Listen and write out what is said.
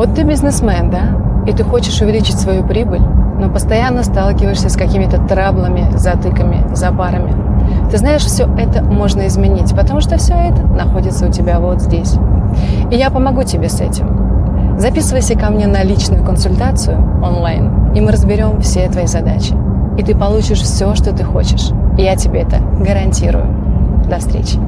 Вот ты бизнесмен, да? И ты хочешь увеличить свою прибыль, но постоянно сталкиваешься с какими-то траблами, затыками, запарами. Ты знаешь, все это можно изменить, потому что все это находится у тебя вот здесь. И я помогу тебе с этим. Записывайся ко мне на личную консультацию онлайн, и мы разберем все твои задачи. И ты получишь все, что ты хочешь. И я тебе это гарантирую. До встречи.